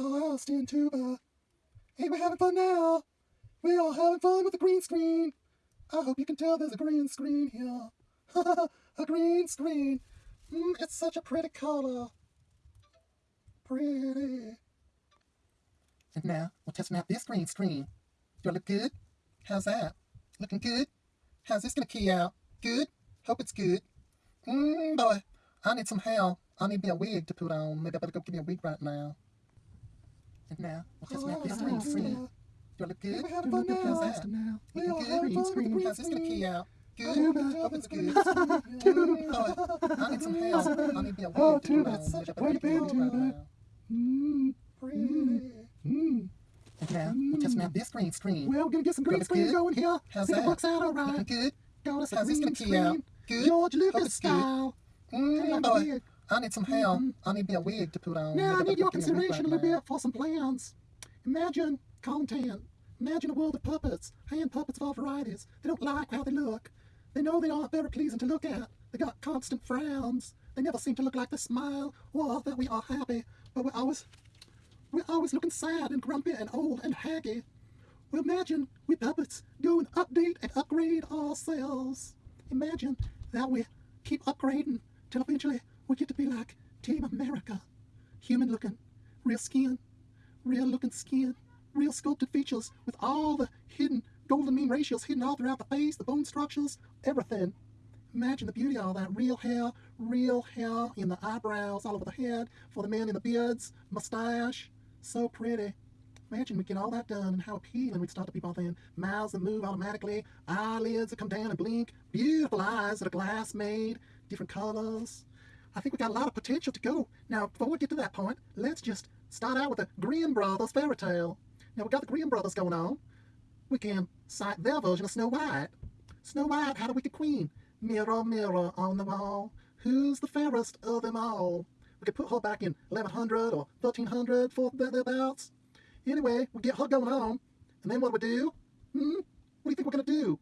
Austin Tuba. Hey, we're having fun now. We are having fun with the green screen. I hope you can tell there's a green screen here. a green screen. Mm, it's such a pretty color. Pretty. And now we're testing out this green screen. Do I look good? How's that? Looking good? How's this gonna key out? Good? Hope it's good. Mmm, boy, I need some help. I need me a wig to put on. Maybe I better go get me a wig right now. And now we're testing out this green screen. Do I look good? We're having fun now. How's that? Now. Looking good? Green screen. How's this gonna key out? Good. Hope it's good. oh, I need some help. I need to be oh, a wig to put on. Such a pretty picture. Mmm, pretty. Mmm. And now we're testing out this green screen. Well, we're gonna get some green screen going here. How's that? Works out all right. Looking good. How's this gonna key out? Good. George Lucas style. Mmm, boy. I need some help. Mm -hmm. I need a wig to put on. Now I need your consideration a little bit for some plans. Imagine content. Imagine a world of puppets, hand puppets of all varieties. They don't like how they look. They know they aren't very pleasing to look at. They got constant frowns. They never seem to look like they smile or that we are happy. But we're always, we're always looking sad and grumpy and old and haggy. Well, imagine we puppets go and update and upgrade ourselves. Imagine that we keep upgrading till eventually we get to be like Team America. Human looking, real skin, real looking skin, real sculpted features with all the hidden golden mean ratios hidden all throughout the face, the bone structures, everything. Imagine the beauty of all that. Real hair, real hair in the eyebrows, all over the head, for the men in the beards, mustache. So pretty. Imagine we get all that done and how appealing we'd start to be, people then. Mouths that move automatically, eyelids that come down and blink, beautiful eyes that are glass made, different colors. I think we got a lot of potential to go. Now, before we get to that point, let's just start out with the Grimm Brothers fairy tale. Now, we got the Grimm Brothers going on. We can cite their version of Snow White. Snow White had a wicked queen. Mirror, mirror on the wall, who's the fairest of them all? We could put her back in 1100 or 1300 for thereabouts. Anyway, we get her going on, and then what do we do? Hmm? What do you think we're going to do?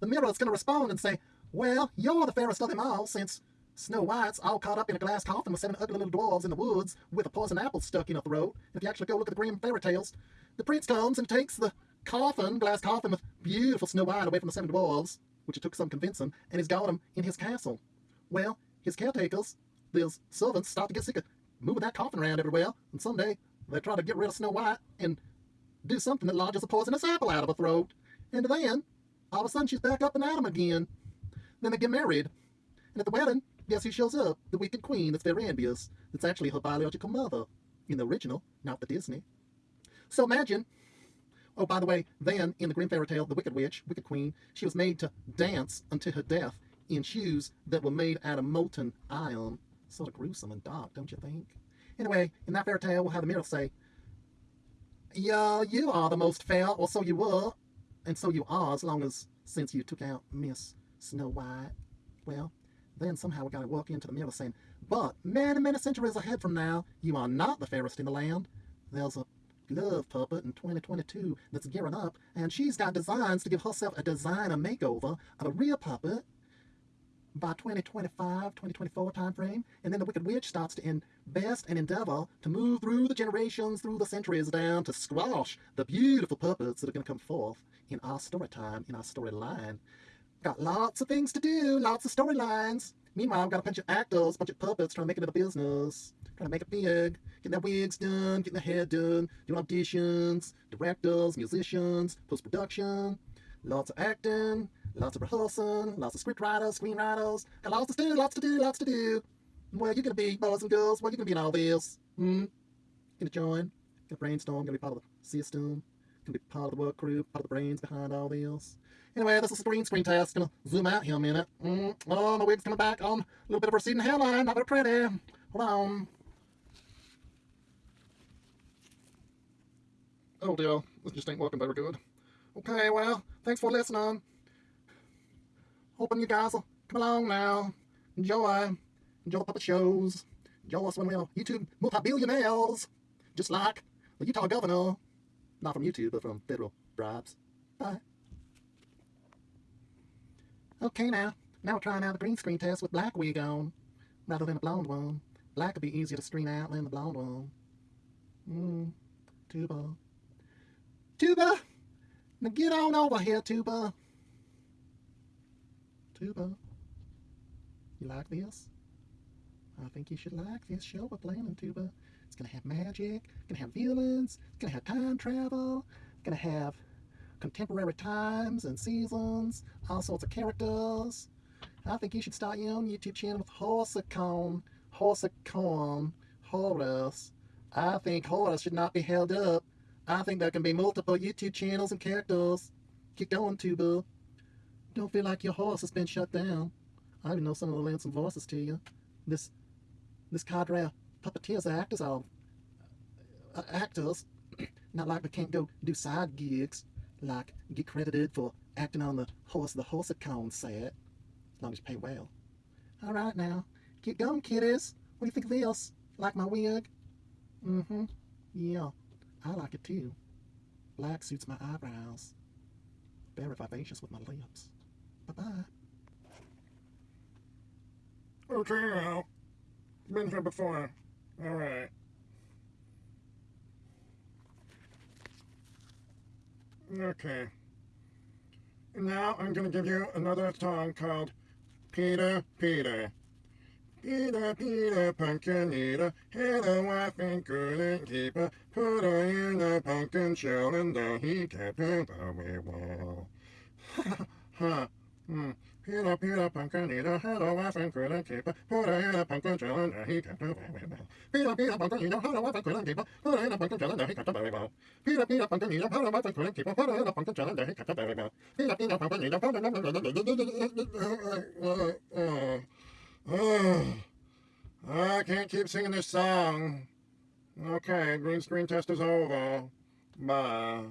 The mirror's going to respond and say, well, you're the fairest of them all, since Snow White's all caught up in a glass coffin with seven ugly little dwarves in the woods with a poison apple stuck in her throat. If you actually go look at the Grimm fairy tales, the prince comes and takes the coffin, glass coffin with beautiful Snow White away from the seven dwarves, which it took some convincing, and he's got them in his castle. Well, his caretakers, those servants, start to get sick of moving that coffin around everywhere, and someday they try to get rid of Snow White and do something that lodges a poisonous apple out of her throat. And then, all of a sudden, she's back up and at him again. Then they get married. And at the wedding, Guess who shows up? The Wicked Queen that's very envious. That's actually her biological mother. In the original, not the Disney. So imagine, oh, by the way, then in the Grimm fairy tale, the Wicked Witch, Wicked Queen, she was made to dance until her death in shoes that were made out of molten iron. Sort of gruesome and dark, don't you think? Anyway, in that fairy tale, we'll have the mirror say, Yeah, you are the most fair, or so you were, and so you are, as long as since you took out Miss Snow White. Well, then somehow we got to walk into the mirror saying, but many, many centuries ahead from now, you are not the fairest in the land. There's a glove puppet in 2022 that's gearing up, and she's got designs to give herself a designer makeover of a real puppet by 2025, 2024 timeframe, and then the Wicked Witch starts to invest and endeavor to move through the generations, through the centuries down to squash the beautiful puppets that are going to come forth in our story time, in our storyline. Got lots of things to do, lots of storylines. Meanwhile, I've got a bunch of actors, a bunch of puppets trying to make it into business, trying to make it big, getting their wigs done, getting their hair done, doing auditions, directors, musicians, post-production, lots of acting, lots of rehearsing, lots of script writers, screenwriters, got lots to do, lots to do, lots to do. Where you gonna be, boys and girls? Where you gonna be in all this? Hmm? Gonna join? Gonna brainstorm? Gonna be part of the system? Gonna be part of the work crew? Part of the brains behind all this? Anyway, this is a green screen test. Gonna zoom out here a minute. Mm, oh, my wig's coming back on. A little bit of receding hairline. Not very pretty. Hold on. Oh dear, this just ain't working very good. Okay, well, thanks for listening. Hoping you guys will come along now. Enjoy. Enjoy the puppet shows. Enjoy us when we're YouTube multi-billionaires. Just like the Utah governor. Not from YouTube, but from federal bribes. Bye. Okay now, now we're trying out a green screen test with black wig on, rather than a blonde one. Black would be easier to screen out than the blonde one. Mmm, Tuba. Tuba! Now get on over here, Tuba. Tuba. You like this? I think you should like this show we're playing in Tuba. It's gonna have magic, it's gonna have villains, it's gonna have time travel, it's gonna have contemporary times and seasons, all sorts of characters. I think you should start your own YouTube channel with Horsacon, Horsacon, Horus. I think Horus should not be held up. I think there can be multiple YouTube channels and characters. Keep going, Tuba. Don't feel like your horse has been shut down. I even know some of the lend some voices to you. This this cadre puppeteers are actors are uh, actors. Not like we can't go do side gigs, like get credited for acting on the horse the Horsacon set, as long as you pay well. All right now, get going, kiddies. What do you think of this? Like my wig? Mm-hmm. Yeah, I like it too. Black suits my eyebrows. Very vivacious with my lips. Bye-bye. Okay, now. Been here before. Alright. Okay. Now I'm gonna give you another song called Peter Peter. Peter Peter pumpkin eater, had a wife and couldn't keep her, put her in a pumpkin shell and then he kept her very well. huh. Hmm. Peter, Peter, eater, had a wife and couldn't keep her, put her in a pumpkin and there he kept her very well. Peter, Peter, eater, had a wife and couldn't keep her, put her in a pumpkin and there he kept her very well. Peter, Peter, eater, had a wife and couldn't keep her, put her in a pumpkin and there he kept her very well. Peter, Peter, pumpkin eater, I can't keep singing this song. Okay, green screen test is over. Bye.